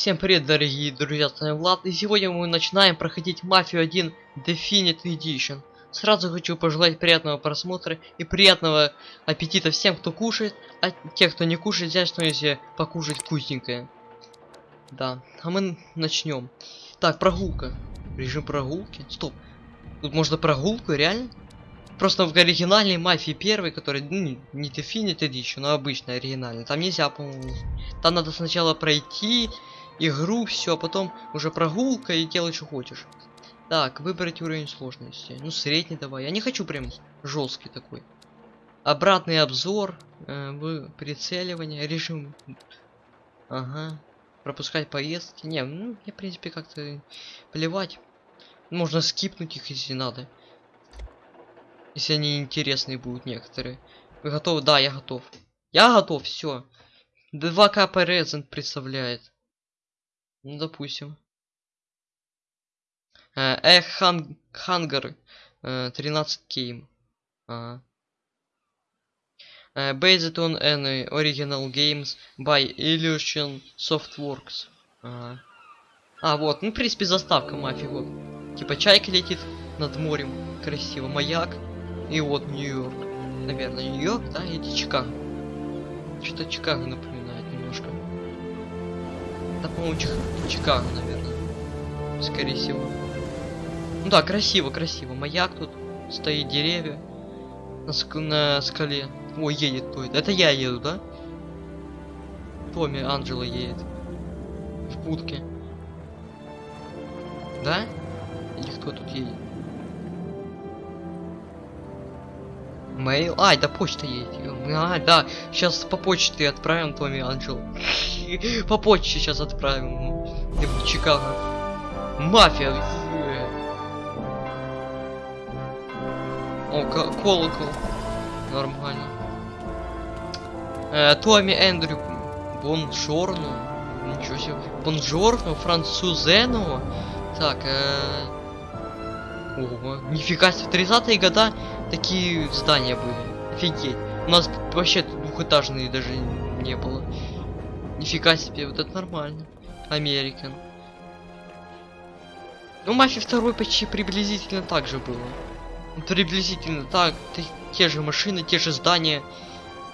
Всем привет, дорогие друзья, с вами Влад, и сегодня мы начинаем проходить Мафию 1 Definite Edition. Сразу хочу пожелать приятного просмотра и приятного аппетита всем, кто кушает, а те, кто не кушает, взять что-нибудь покушать вкусненькое. Да, а мы начнем. Так, прогулка. Режим прогулки. Стоп. Тут можно прогулку, реально? Просто в оригинальной мафии первой, который ну, не Definite Edition, а обычная оригинальная, там нельзя, по-моему. Там надо сначала пройти игру, все, а потом уже прогулка и делай, что хочешь. Так, выбрать уровень сложности. Ну, средний давай. Я не хочу прям жесткий такой. Обратный обзор, э, прицеливание, режим. Ага. Пропускать поездки. Не, ну, мне, в принципе, как-то плевать. Можно скипнуть их, если надо. Если они интересные будут некоторые. Вы готовы? Да, я готов. Я готов, все. 2К Презент представляет. Ну, допустим. Эх, хан Хангар. 13 кейм. Ага. Uh, based on any original games by Illusion Softworks. Ага. А, вот, ну, в принципе, заставка мафии, вот. Типа чайка летит над морем, красиво, маяк. И вот Нью-Йорк. Наверное, Нью-Йорк, да, или Чикаго. Что-то Чикаго немножко. Да, по-моему, Чик... Чикаго, наверное. Скорее всего. Ну да, красиво, красиво. Маяк тут, стоит деревья. На, ск... на скале. Ой, едет кто это? Это я еду, да? Томми Анджела едет. В будке. Да? Или кто тут едет? Мейл. А, это почта едет. А, да. Сейчас по почте отправим Томми Анджел. по почте сейчас отправим. В Чикаго. Мафия. О, колокол. Нормально. Э, Томми Эндрю. Бонжорно. Ничего себе. Бонжорно, французену. Так, э... Ого, нифига себе, в 30-е года такие здания были. Офигеть. У нас вообще двухэтажные даже не было. Нифига себе, вот это нормально. Американ. Ну, Мафия второй почти приблизительно так же было. Приблизительно так, те же машины, те же здания.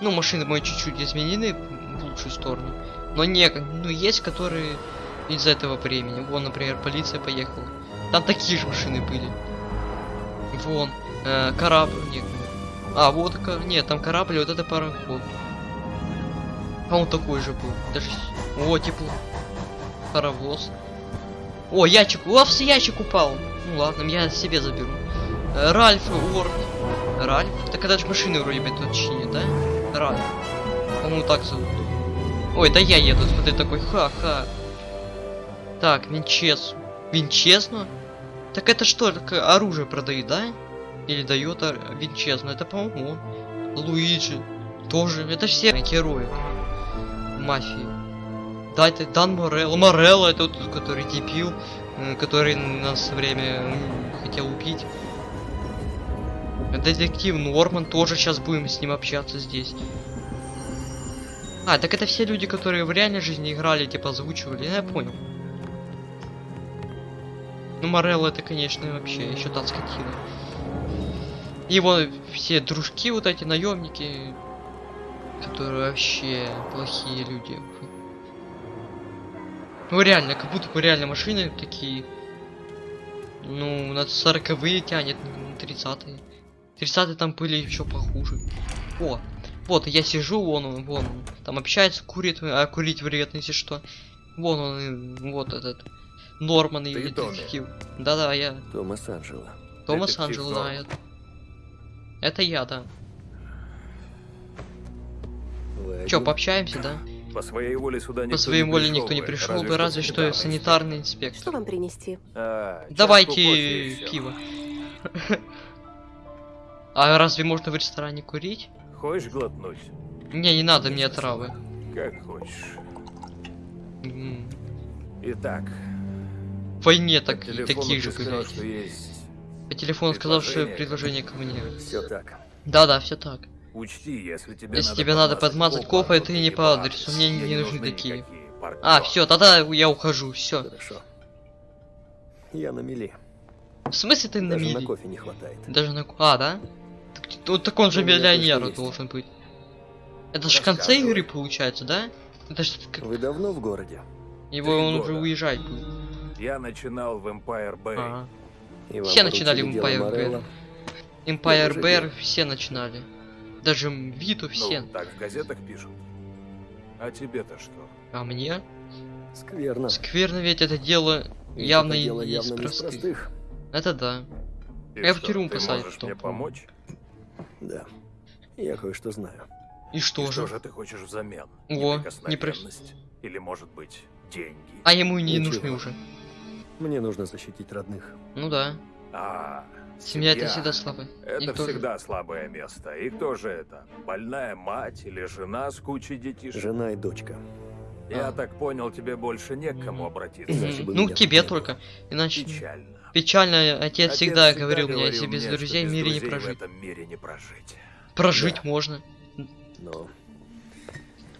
Ну, машины мои чуть-чуть изменены в лучшую сторону. Но не, ну, есть, которые из этого времени. Вон, например, полиция поехала. Там такие же машины были. Вон, э, корабль. Нет. А, вот, нет, там корабль, вот это пароход. А он такой же был. Даже... О, тепло. Паровоз. О, ящик. О, ящик упал. Ну ладно, я себе заберу. Э, Ральф Уорд. Ральф? Так это же машины вроде бы тут чинят, да? Ральф. По-моему, так зовут. Ой, да я еду, смотри, такой, ха-ха. Так, Винчес. Винчесно? Так это что, оружие продают, да? Или дает Винчезно? Это, по-моему, Луиджи. Тоже. Это все герои мафии. Да, это Дан Морелло. Морелло, это тот, который дебил, который нас время хотел убить. Детектив Норман, тоже сейчас будем с ним общаться здесь. А, так это все люди, которые в реальной жизни играли, типа озвучивали, я понял. Ну, Морелло это, конечно, вообще еще та скотина. Его все дружки, вот эти наемники, которые вообще плохие люди. Ну реально, как будто бы реально машины такие. Ну, на 40-е тянет, на 30-е. 30-е там были еще похуже. О, вот, я сижу, вон он, вон он. Там общается, курит, а курить вредно, если что. Вон он, вот этот. Норман и детектив. Да-да, я. Томас Анджело. Томас Анджело, да, это. Это я, да. Чё, пообщаемся, да? По своей воле сюда никто По своей не воле пришел никто не бы, пришел бы, разве что санитарный санитарный Что инспектор. вам принести? А, Давайте пиво. А разве можно в ресторане курить? Хочешь глотнуть? Не, не надо мне травы. Как хочешь. Итак, В войне так, такие же, сказал, блядь. По телефону сказал, что предложение. ко мне. Все так. Да-да, все так. Учти, если тебе Если надо тебе надо подмазать копа, кофе, то ты ты ты не по адресу, мне Мне не нужны такие. никакие. А, все, тогда я ухожу, все. Хорошо. Я на мели. В смысле ты на Даже на кофе не хватает. Даже на... ку- А, да? Так, ну, так он же миллионер должен быть. Это же в конце игры получается, да? Это ж как... Вы давно в городе? Его Три он уже года. уезжать будет. Я начинал в Empire Bay. Ага. И Все начинали в Empire Морелло? Empire Bear все начинали. Даже Виту все. Ну, так в газетах пишут. А тебе-то что? А мне? Скверно. Скверно ведь это дело И явно это дело не явно из не из простых. простых. Это да. И Я в что, тюрьму ты посадят можешь потом, мне помочь? Да. Я кое-что знаю. И И что же? что же ты хочешь взамен? О, Неприкосновенность? Или, может быть, деньги? А ему не Ничего. нужны уже. Мне нужно защитить родных. Ну да. А, Семья это всегда слабо. Это тоже. всегда слабое место. И кто же это? Больная мать или жена с кучей детишек? Жена и дочка. Я А. так понял, тебе больше не к кому Мгм. обратиться. Ну, к тебе только. Иначе Печально. печально отец, всегда говорил мне, если без мне, друзей в без мире не друзей прожить. В этом мире не прожить. Прожить Да. можно. Но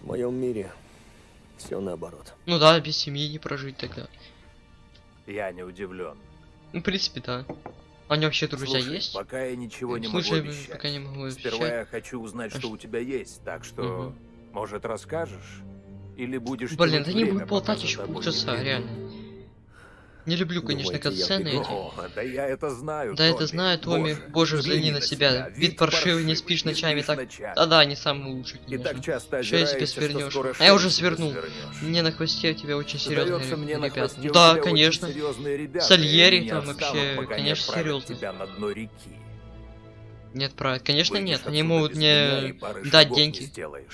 в моем мире все наоборот. Ну да, без семьи не прожить тогда. Я не удивлен. Ну, в принципе, да. А него вообще друзья Слушай, есть? пока я ничего не Слушай, могу обещать. пока не могу Сперва обещать. я хочу узнать, А что у тебя есть, так что, Мгм. может, расскажешь? Или будешь Блин, да не буду болтать еще полчаса, реально. Не люблю, конечно, я катсцены эти. О, да я это знаю, Да, это знаю, Томми. Боже, взгляни на себя. Вид паршивый, не спишь ночами, так-. Да-да, не самый лучший, И так конечно. часто себе озираешься, что свернешь. А я уже свернул. свернешь. Мне на хвосте у тебя очень серьезные ребята. Да, конечно. серьезные Сальери они там вообще, не конечно, отправят реки. Нет, правильно. Конечно, нет. Они могут мне дать деньги.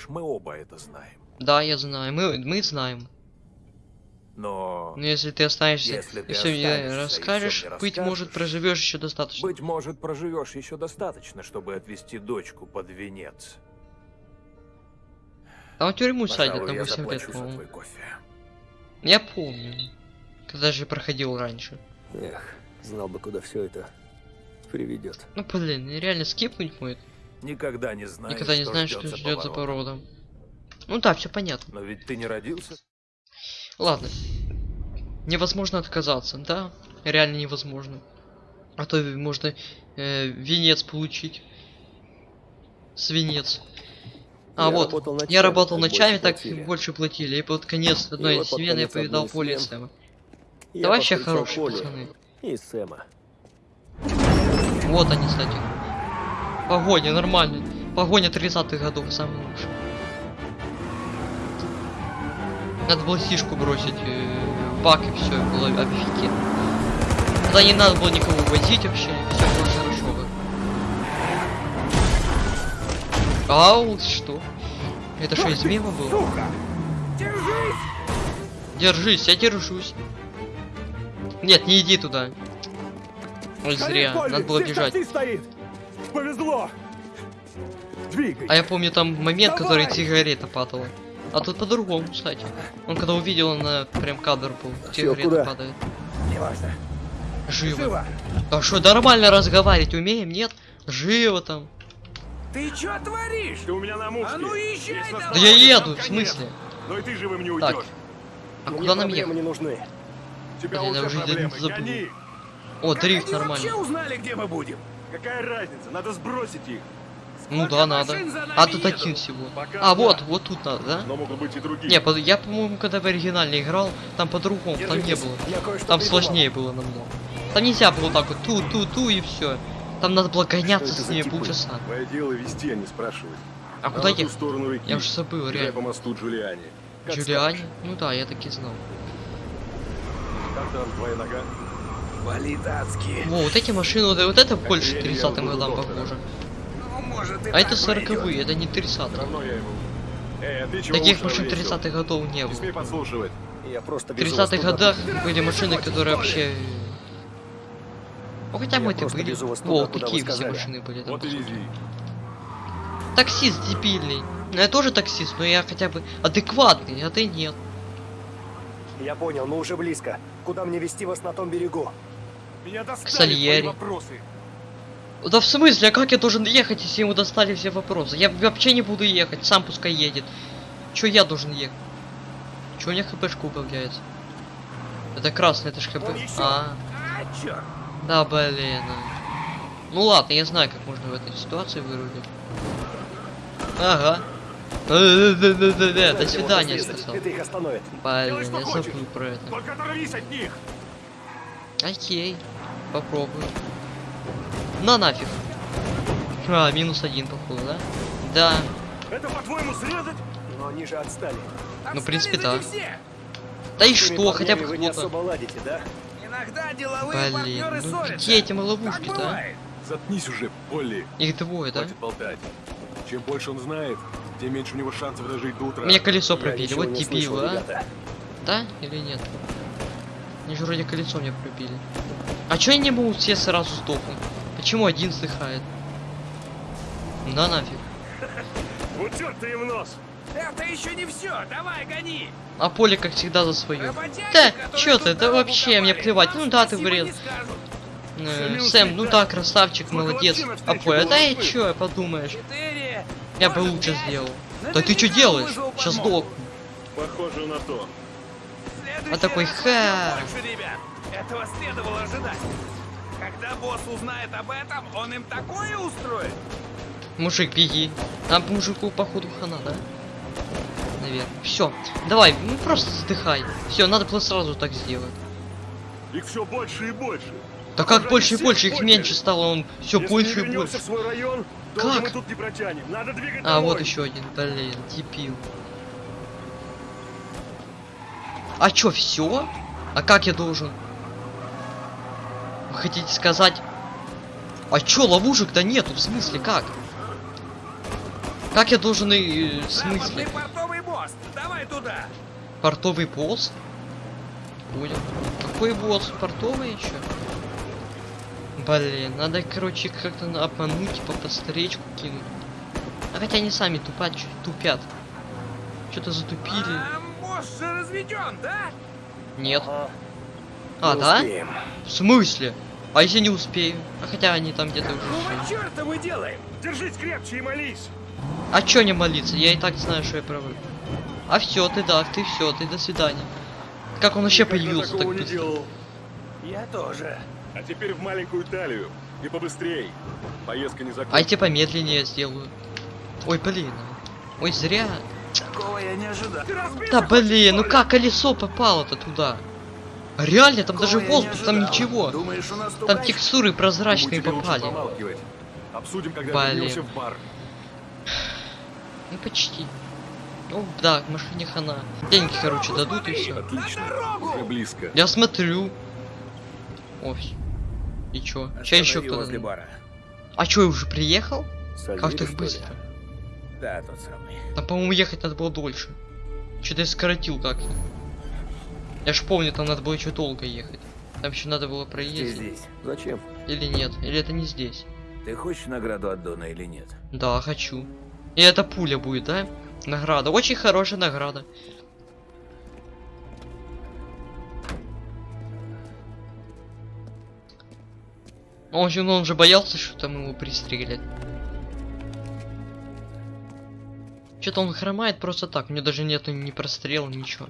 Мы оба это знаем. Да, я знаю. Мы, мы знаем. Но, Но если ты останешься Если ты и все мне расскажешь, мне быть может, проживешь еще достаточно. быть может, проживешь еще достаточно, чтобы отвезти дочку под венец. Там в тюрьму садят на я 8 лет, по-моему. Я помню. Когда же проходил раньше. Эх, знал бы, куда все это приведет. Ну блин, реально скипнуть будет. Никогда не знаешь, Никогда не что знаешь, что ждет за поворотом. породом. Ну да, все понятно. Но ведь ты не родился. Ладно. Невозможно отказаться, да? Реально невозможно. А то можно э, венец получить. Свинец. А Я вот, работал я ночами, работал так ночами, так платили. больше платили. И под конец одной под смены я повидал из поле смен Сэма. Я Да вообще хорошие Полли пацаны. И Сэма. Вот они, кстати. Погоня, нормально. Погоня 30-х годов, самый лучший. Надо было сишку бросить э, в бак и все, было офигенно. Тогда не надо было никого возить вообще, все было хорошо бы. Ау, что? Это что, из мема было? Сука! Держись! Держись, я держусь. Нет, не иди туда. Ой, зря, надо было бежать. стоит! Повезло! Двигай! А я помню там момент, который сигарета падала. А тут по-другому, кстати. Он когда увидел, она прям кадр был. Сигарета куда? падает. Неважно. Живо. Живо! А что, нормально разговаривать умеем, нет? Живо там. Ты чё творишь? Ты у меня на мушке. А ну езжай давай! Да я еду, в смысле? Но и ты живым не Так. уйдешь. А Мне куда нам ехать? не нужны. Тебя Блин, я уже проблемы. забыл. Гони. О, дрифт Как вообще нормально. узнали, где мы будем? Какая разница? Надо сбросить их. Ну да, надо. А тут один всего. А, вот, вот тут надо, да? Но могут быть и другие. Не, под- я, по-моему, когда в оригинале играл, там по-другому, там не было. Я Там сложнее было намного. Там нельзя было так вот ту-ту-ту и все. Там надо было гоняться с типы? полчаса. Твое дело вести, а не спрашивать. А А куда ту сторону реки. Я уже забыл, реально. по мосту Джулиани. Джулиани? Ну да, я таки знал. Как там твоя нога? Болит адски. Во, вот эти машины, вот, вот это больше я не 30-м буду годам похоже. А это 40-е, это не Все 30-е. равно я его. Эй, а Таких машин навесил? 30-х годов не было. В везу вас 30-х туда. годах были машины, которые вообще... Ну хотя мы-то просто были. вы какие все сказали. машины были там. Таксист дебильный. Ну я тоже таксист, но я хотя бы адекватный, а ты нет. Я понял, мы уже близко. Куда мне вести вас на том берегу? Меня достали Сальери. твои вопросы. Да в смысле, а как я должен ехать, если ему достали все вопросы? Я вообще не буду ехать, сам пускай едет. Чё я должен ехать? Чего у меня хпшка убавляется? Это красный, это ж хп. А, А, да блин. Ну ладно, я знаю, как можно в этой ситуации вырулить. Ага. Да-да-да-да-да, До свидания, сказал. Блин, я забыл про это. Только оторвись от них! Окей, попробую. На нафиг. А, минус один, походу, да? Да. Это, по-твоему, срезать? Но они же отстали. Ну, в принципе, да. Да и что, хотя бы кто-то. особо ладите, да? Иногда деловые Блин, партнеры ну где эти ловушки-то, а? Заткнись уже, Полли. Их двое, да? Болтать. Чем больше он знает, тем меньше у него шансов дожить до утра. Мне колесо пробили, вот слышал, а? ребята. Да или нет? Они же вроде колесо мне пробили. А чё они не могут все сразу сдохнуть? Почему один сдыхает? Да нафиг. Черт ты им нос! Это еще не все. Давай, гони. А поле, как всегда, за свое. Работяги, Да, чё ты, да дорогу вообще, мне плевать. Ну да, ты вред. Э, Сэм, ну да. красавчик, Сколько молодец. А поле, было да и чё, подумаешь? Я бы лучше сделал. Да ты что делаешь? Сейчас сдох. Похоже на то. А такой, ха. Этого следовало ожидать. Когда босс узнает об этом, он им такое устроит. Мужик, беги. Там мужику, походу, хана, да? Наверное. Все, давай, ну просто вздыхай. Все, надо было сразу так сделать. Их все больше и больше. Да как Уже больше и больше, их меньше стало, он все Если больше и больше. в свой район, Как? мы тут не протянем. Надо двигать А, домой. вот еще один, блин, дебил. А чё, все? А как я должен? Вы хотите сказать? А чё, ловушек-то нету, в смысле, как? Как я должен и... В смысле? Портовый босс. Давай туда. Портовый босс? Понял. Какой босс? Портовый еще? Блин, надо, короче, как-то обмануть, типа по старичку кинуть. А хотя они сами тупят, тупят. Что-то затупили. А, босс же разведен, да? Нет. Ага. А, да? успеем. В смысле? А если не успею? А хотя они там где-то уже. Какого черта мы делаем? Держись крепче и молись. А чё не молиться? Я и так знаю, что я правый. А все, ты да, ты все, ты до свидания. Как он вообще Никогда появился так быстро? делал. Я тоже. А теперь в маленькую талию. И побыстрей. Поездка не А я закончена. тебе помедленнее сделаю. Ой, блин. Ой, зря. Такого я не ожидал. Да блин, ну как колесо попало-то туда? Реально, там даже воздух, там ничего. Думаешь, Там текстуры прозрачные попали. Обсудим, когда Блин. вернемся в бар. Ну почти. Ну да, к машине хана. Деньги, короче, дадут и все. Отлично. Уже близко. Я смотрю. Ой. И чё? Чё еще кто-то? А чё, я уже приехал? Сальери, Как так быстро? Да, тот самый. Там, по-моему, ехать надо было дольше. Что-то я скоротил как-то. Я ж помню, там надо было еще долго ехать. Там еще надо было Ты проездить. здесь. Зачем? Или нет? Или это не здесь? Ты хочешь награду от Дона или нет? Да, хочу. И это пуля будет, да? Награда. Очень хорошая награда. Он же, ну, он же боялся, что там его пристрелят. Что-то он хромает просто так. У него даже нету ни прострела, ничего.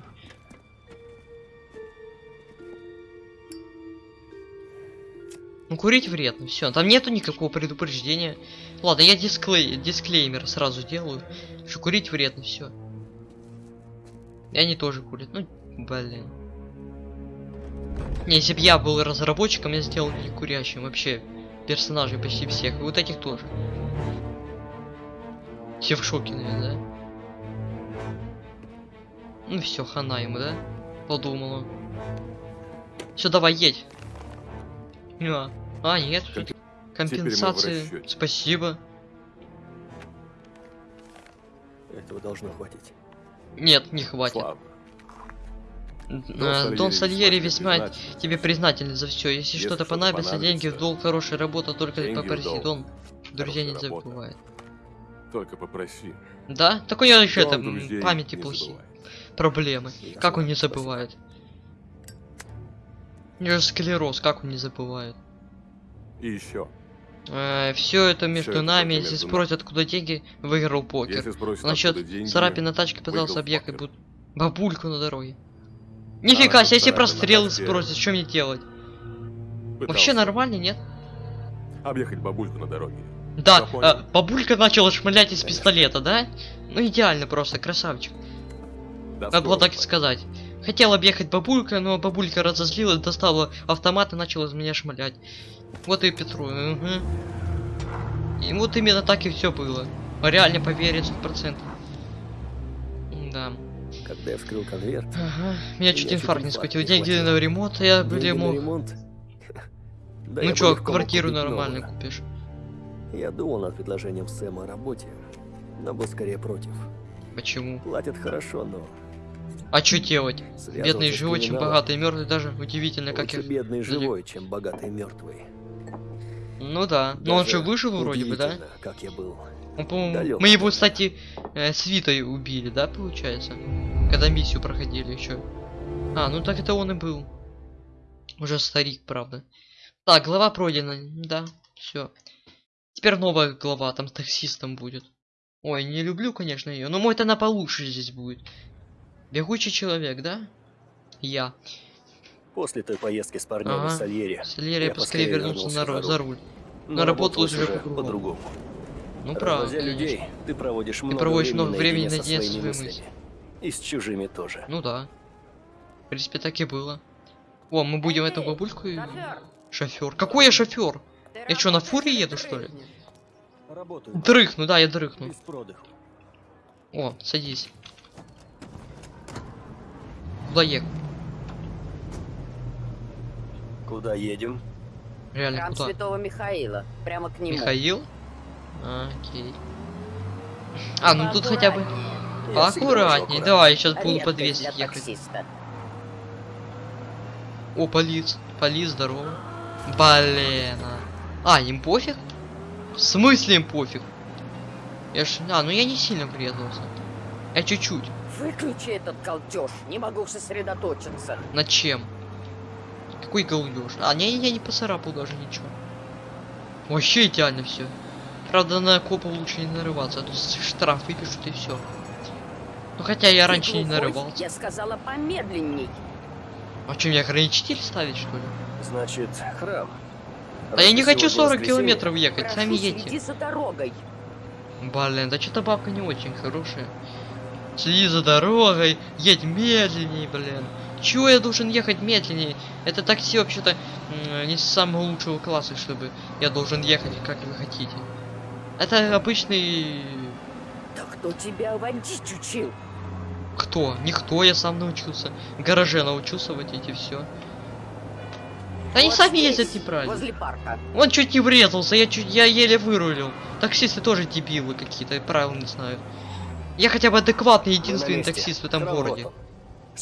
Ну, курить вредно, все. Там нету никакого предупреждения. Ладно, я дисклей... дисклеймер сразу делаю. Что курить вредно, все. И они тоже курят. Ну, блин. Не, если бы я был разработчиком, я сделал не курящим вообще персонажей почти всех. И вот этих тоже. Все в шоке, наверное, да? Ну все, хана ему, да? Подумала. Все, давай, едь. А, а нет. Компенсации. Спасибо. Этого должно хватить. Нет, не хватит. Слабо. Э, Дон Сальери весьма признателен. тебе признателен за все. Если, Если что-то что-то понадобится, деньги в понадобится, долг, хорошая работа, только деньги попроси. Дон, друзья не забывает. Только попроси. Да? Так у него еще Дон это памяти плохие. Проблемы. Ясно, Как он не спасибо. забывает? У него склероз, как он не забывает? И еще. все это между это нами. Если спросят, откуда деньги, выиграл покер. Если спросят, Насчет откуда деньги, царапин на тачке пытался объехать, буд- Бабульку на дороге. Нифига тут себе, если прострелы э, спросят, что мне делать? Пытался Вообще нормально, нет? Объехать бабульку на дороге. Да, а, бабулька начала шмалять из пистолета, да? Ну идеально просто, красавчик. До Надо было так и сказать. Хотел объехать бабулька, но бабулька разозлилась, достала автомат и начала из меня шмалять. Вот и Петру. мгм. И вот именно так и все было. Реально поверить 100%. Да. Когда я вскрыл конверт, Ага. Меня чуть инфаркт не не Деньги на ремонт, а я, на мог. ремонт... Да Ну чё, квартиру нормально купишь? Я думал над предложением Сэма о работе, но был скорее против. Почему? Платят хорошо, но... А чё делать? Бедный живой, чем богатый, мертвый даже удивительно, как их. бедный живой, чем богатый мертвый. Ну да. Но он же выжил вроде бы, да? Как я был. Он, по-моему, мы его, кстати, э, с Витой убили, да, получается? Когда миссию проходили еще. А, ну так это он и был. Уже старик, правда. Так, глава пройдена, да, все. Теперь новая глава, там с таксистом будет. Ой, не люблю, конечно, ее, но мой-то она получше здесь будет. Бегучий человек, да? Я. После той поездки с парнями Ага. в Сальере. Солерия Я поскорее вернулся на, вернулся ру- за за руль. руль. Но уже по-другому. по-другому. Ну правда, людей, ты проводишь много проводишь времени много времени наедине со своими своими мыслями. И с чужими тоже. Ну да. В принципе, так и было. О, мы будем эту бабульку и... Шофер. Какой я шофер? Я чё, на фуре еду, что ли? Работаю. Дрыхну, да, я дрыхну. О, садись. Куда ехать? Куда едем? Реально, Храм куда? Святого Михаила. Прямо к нему. Михаил? А, окей. А, ну тут хотя бы... Аккуратный. давай, я сейчас буду Редкость по для 200 ехать. таксиста. О, полиц. Полиц, здорово. Блин. А, А, им пофиг? В смысле им пофиг? Я ж... А, ну я не сильно врезался. Я чуть-чуть. Выключи этот колтеж. Не могу сосредоточиться. На чем? Какой голдеж? А, не, я не поцарапал даже ничего. Вообще идеально все. Правда, на копа лучше не нарываться, а то штраф выпишут и все. Ну хотя я Ты раньше не глухой? нарывался. Я сказала помедленней. А что, мне ограничитель ставить, что ли? Значит, храм. А я не хочу сегодня 40 воскресенье, километров ехать, Прошу, сами едьте. за дорогой. Блин, да что-то бабка не очень хорошая. Следи за дорогой, едь медленнее, блин. Чего я должен ехать медленнее? Это такси вообще-то не самого лучшего класса, чтобы я должен ехать, как вы хотите. Это обычный... Да кто тебя водить учил? Кто? Никто, я сам научился. В гараже научился водить и все. Они Вот сами здесь, ездят неправильно. Возле парка. Он чуть не врезался, я чуть, я еле вырулил. Таксисты тоже дебилы какие-то, правил не знаю. Я хотя бы адекватный единственный таксист в этом Храм городе.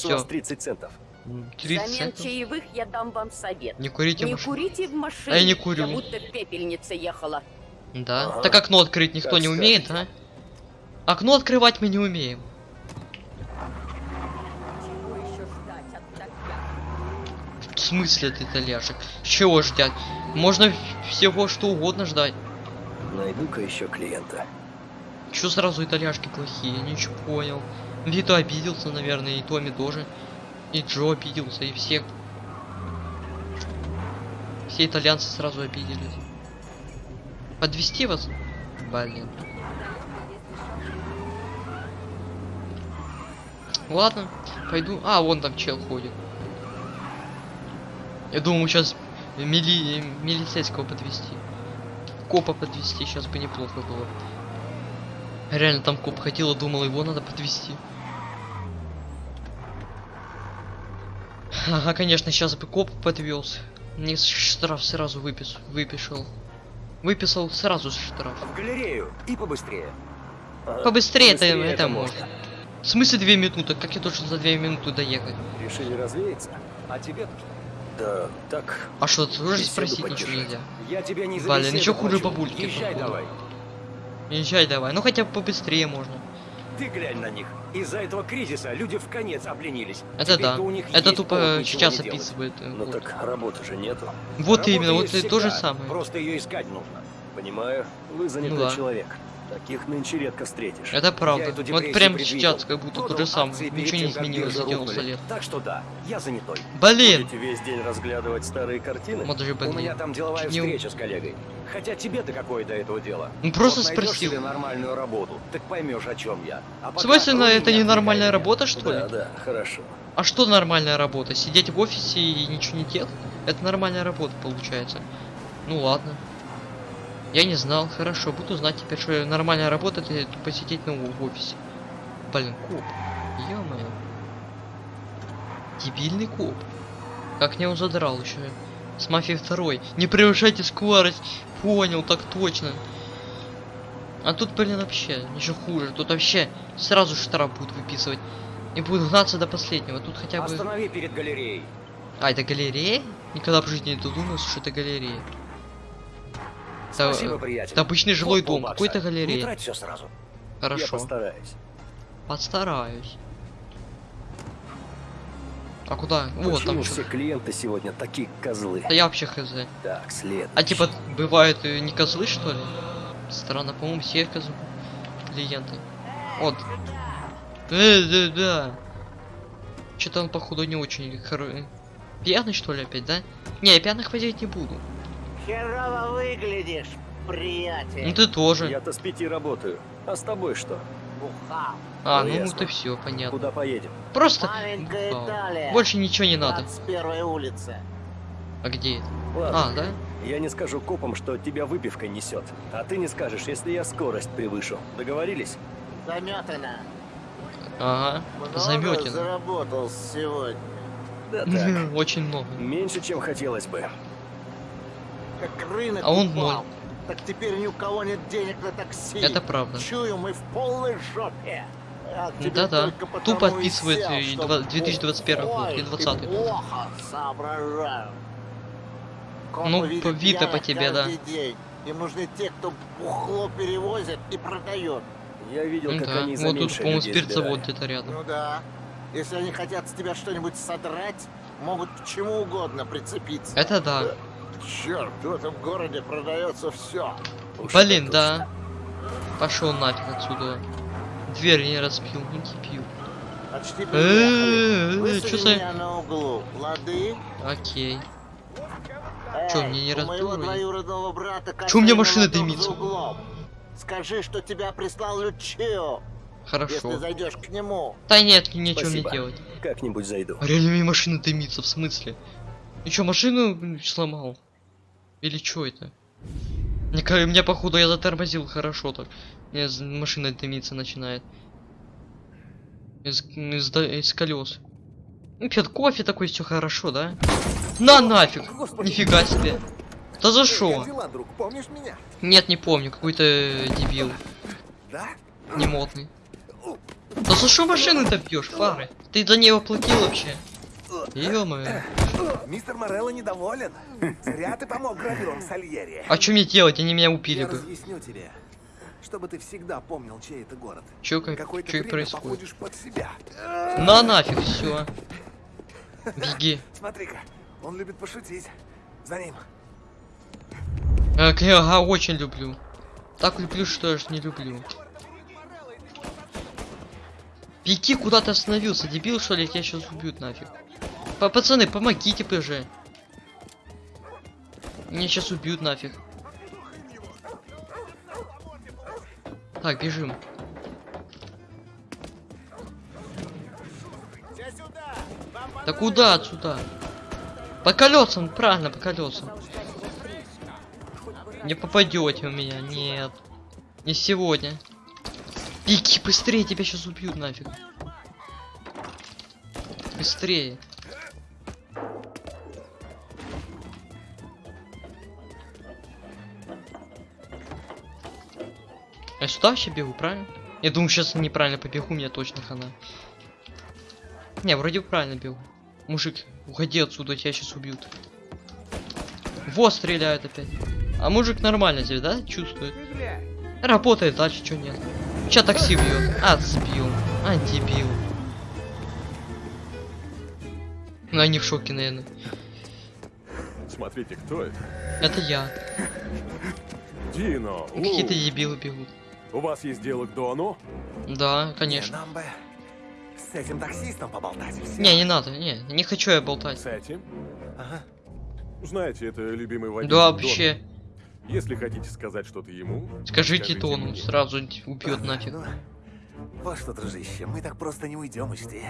вас 30 центов. М, 30 Взамен центов. чаевых я дам вам совет. Не курите Не машину. курите в машине. А я не курю. Я будто в пепельнице ехала. Да. Ага. Так окно открыть никто Как не умеет, а? Окно открывать мы не умеем. Чего еще ждать от таких? В смысле ты итальяшек? Чего ждать? Можно в- всего что угодно ждать. Найду-ка еще клиента. Чё сразу итальяшки плохие? Ничего понял. Вито обиделся, наверное, и Томми тоже. И Джо обиделся, и все. Все итальянцы сразу обиделись. Подвести вас? Блин. Ладно, пойду. А, вон там чел ходит. Я думаю, сейчас мили... милицейского подвести. Копа подвести сейчас бы неплохо было. Реально там коп ходил и думал, его надо подвести. Ага, конечно, сейчас бы коп подвез. Мне штраф сразу выпис... выписал. Выписал сразу штраф. В галерею и побыстрее. Ага, Побыстрее это, побыстрее это можно. В смысле две минуты? Как я должен за две минуты доехать? Решили развеяться? А тебе? Да, так. А что, тоже Беседу спросить ничего нельзя? Я тебя не за Блин, ничего хуже бабульки, Езжай давай. Езжай давай, ну хотя бы побыстрее можно. Ты глянь на них. Из-за этого кризиса люди в конец обленились. Это да. у них Это тупо сейчас описывает. э, Ну вот. так работы же нету. Вот Работа именно, вот и то же самое. Просто ее искать нужно. Понимаю, вы занятой Ну да. человек. Таких нынче редко встретишь. Это правда. Вот прям сейчас как будто то же самое. Ничего не изменилось за биржи 90 рухнули. лет. Так что да, я занятой. Блин! Будете весь день разглядывать старые картины? Вот даже У меня блин. там деловая Чуть не встреча с коллегой. Хотя тебе-то какое до этого дело? Ну просто Вот спросил. себе нормальную работу, так поймешь, о чем я. А В смысле, рули это не нормальная работа, что ли? Да, да, хорошо. А что нормальная работа? Сидеть в офисе и ничего не делать? Это нормальная работа получается. Ну ладно. Я не знал, хорошо, буду знать теперь, что нормальная работа это посидеть на в офисе. Блин, коп. ё Дебильный коп. Как мне он задрал еще. С мафией второй. Не превышайте скорость. Понял, так точно. А тут, блин, вообще еще хуже. Тут вообще сразу штраф будут выписывать. И будут гнаться до последнего. Тут хотя бы... Останови перед галереей. А, это галерея? Никогда в жизни не додумался, что это галерея. Это, Спасибо, приятель. это обычный жилой Вот дом, какой-то Не галерея. трать все сразу. Я Хорошо, постараюсь. постараюсь. А куда? Вот Почему там все что. клиенты сегодня такие козлы? Да я вообще хз. Так, след. А типа бывают не козлы что ли? Странно, по-моему, все козлы клиенты. Вот. Э, да, да. Что-то он походу не очень хоро... Пьяный что ли опять, да? Не, я пьяных возить не буду. Херово выглядишь, приятель. Ну ты тоже. Я-то с пяти работаю. А с тобой что? Бухал. А, Ну, ну это все, понятно. Куда поедем? Просто. Италия. Больше ничего не надо. 21 улица. А где это? Ладно, А, да? я не скажу копам, что тебя выпивка несет. А ты не скажешь, если я скорость превышу. Договорились? Заметано. Ага. Заметено. заработал сегодня. Да так. Очень много. Меньше, чем хотелось бы. Как рынок А он упал. Так теперь ни у кого нет денег на такси. Это правда. Чую, мы в полной жопе. Тебе Да-да. Тупо отписывает, и два- 2021 год, и 20-й. плохо соображаю. Копы Ну, видно по тебе, да. день. Им нужны те, кто бухло перевозит и продает. Я видел, Ну как да. они за Вот тут, по-моему, спиртзавод где-то рядом. Ну да. Если они хотят с тебя что-нибудь содрать, могут к чему угодно прицепиться. Это да. Черт, в этом городе продается все. Уж Блин, да. Пошел нафиг отсюда. Дверь не разбил, не кипил. Почти приехали. Э, Высади Чё за... меня на углу, лады? Окей. Чё, мне не у брата Чё у меня машина дымится? Скажи, что тебя прислал Лючио, если Хорошо. зайдешь к нему. Да нет, нечего мне Спасибо. делать. Как-нибудь зайду. А реально мне машина дымится, в смысле? И чё, машину сломал? Или чё это? Мне, меня походу я затормозил хорошо так. Мне машина дымиться начинает. Из, из, из колес. Ну, пьет кофе такой, все хорошо, да? На нафиг! Нифига себе! Да за меня? Нет, не помню, какой-то дебил. Да? Немотный. Да за что машины ты пьешь, фары? Ты за нее платил вообще? Ё-моё. Мистер Морелло недоволен. Зря ты помог гравюрам Сальери. А что мне делать? Они меня убили Я бы. разъясню тебе, чтобы ты всегда помнил, чей это город. Чё, как, чё и происходит? под себя. На нафиг, все. Беги. Смотри-ка, он любит пошутить. За ним. Э, к- Ага, очень люблю. Так люблю, что я ж не люблю. Беги, куда ты остановился, дебил, что ли? Тебя сейчас убьют нафиг. Па- Пацаны, помогите же. Меня сейчас убьют нафиг. Так, бежим. Да куда отсюда? По колесам, правильно, по колесам. Не попадете у меня, нет. Не сегодня. Беги быстрее, тебя сейчас убьют нафиг. Быстрее. Сюда вообще бегу, правильно? Я думаю, сейчас неправильно побегу, мне точно хана. Не, вроде правильно бегу. Мужик, уходи отсюда, тебя сейчас убьют. Вот стреляют опять. А мужик нормально здесь, да? Чувствует. Работает дальше, что нет. Сейчас такси бьет. А, сбил. А, дебил. Ну, они в шоке, наверное. Смотрите, кто это? Это я. Дино. Какие-то дебилы бегут. У вас есть дело к Дону? Да, конечно. Нам бы с этим таксистом поболтать. Не, не надо, не, не хочу я болтать. С этим? Ага. Знаете, это любимый водитель Да, Дона. вообще. Если хотите сказать что-то ему, Скажите Дону, мне. сразу убьет нафиг. Ну, вот что, дружище, мы так просто не уйдем, учти.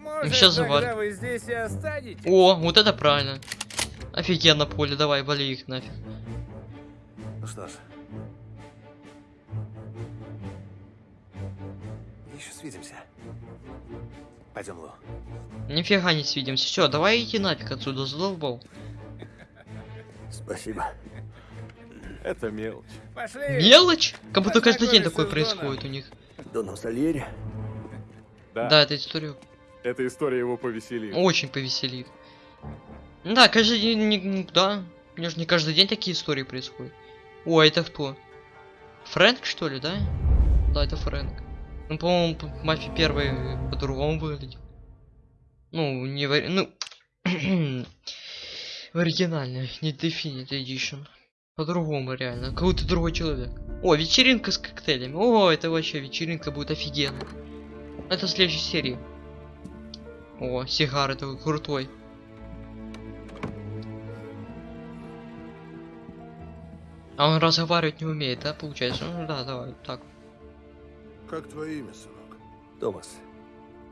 Может, Сейчас тогда завалит. вы здесь и останетесь? О, вот это правильно. Офигенно поле, давай, вали их нафиг. Ну что ж. Еще свидимся. Пойдем, Лу. Нифига не свидимся. Все, давай иди нафиг отсюда, задолбал. Спасибо. Это мелочь. Пошли! Мелочь? Как будто каждый день такое происходит у них. Доном Сальери? Да, Да, эта история эта история его повеселит. очень повеселит. Да, каждый день, не- да. Мне же не каждый день такие истории происходят. О, а это кто? Фрэнк, что ли, да? Да, это Фрэнк. Ну, по-моему, Мафия первый по-другому выглядит. Ну, не в... Ну... в оригинальной, не Definite Edition. По-другому, реально. Какой-то другой человек. О, вечеринка с коктейлями. О, это вообще вечеринка будет офигенно. Это в следующей серии. О, сигары такой крутой. А он разговаривать не умеет, да, получается? Ну да, давай, так, Как твое имя, сынок? Томас.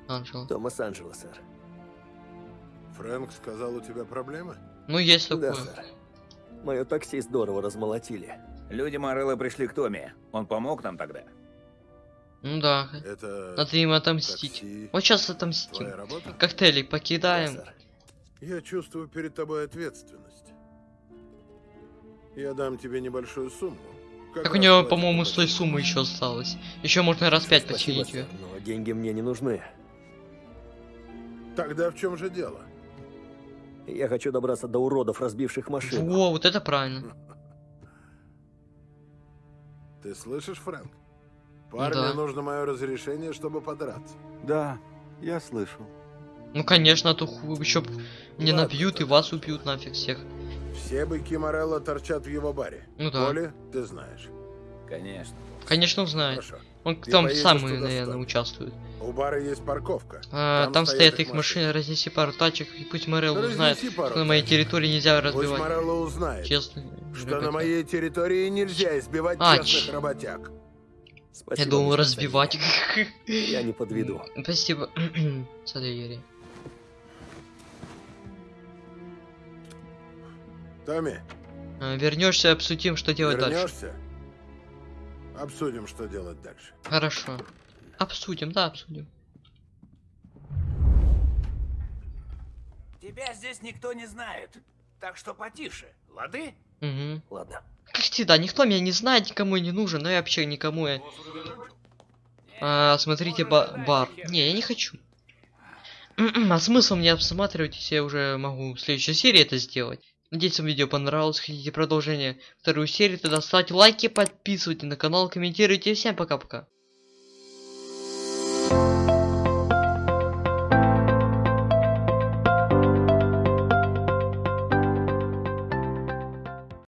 Анжела. Томас Анджело, сэр. Фрэнк сказал, у тебя проблемы? Ну, есть Да, такое. сэр. Мое такси здорово размолотили. Люди Морелла пришли к Томе. Он помог нам тогда. Ну да, Это надо им отомстить. такси Вот сейчас отомстим. Коктейли Да, покидаем. сэр. Я чувствую перед тобой ответственность. Я дам тебе небольшую сумму. Как Так у него, по-моему, с той суммы еще осталось. Еще можно раз пять починить ее. но деньги мне не нужны. Тогда в чем же дело? Я хочу добраться до уродов, разбивших машину. Во, вот это правильно. Ты слышишь, Фрэнк? Парню Да. нужно мое разрешение, чтобы подраться. Да, я слышал. Ну конечно, а то еще не набьют и вас убьют нафиг всех. Все быки Морелла торчат в его баре. Ну да. Коли, ты знаешь. Конечно. Конечно, узнает. Хорошо. Он И там самый, наверное, участвует. У бара есть парковка. А, Там там, стоят стоят их их машины, разнеси пару тачек, и пусть Морел Да узнает, пару что на моей территории нельзя Пусть разбивать. Морелло узнает, Честно. что на моей территории нельзя избивать А, честных ч- работяг. Спасибо, Я думал разбивать. Я не подведу. Спасибо. Садоери. Томми, Вернешься, обсудим, что делать дальше. вернешься? Обсудим, что делать дальше. Хорошо. Обсудим, да, обсудим. Тебя здесь никто не знает. Так что потише, лады? Угу. Ладно. Как всегда, никто меня не знает, никому не нужен, но я вообще никому я... А, смотрите ба- бар. Не, я не хочу. а смысл мне обсматривать, если я уже могу в следующей серии это сделать? Надеюсь, вам видео понравилось. Хотите продолжение вторую серию, тогда ставьте лайки, подписывайтесь на канал, комментируйте. Всем пока-пока.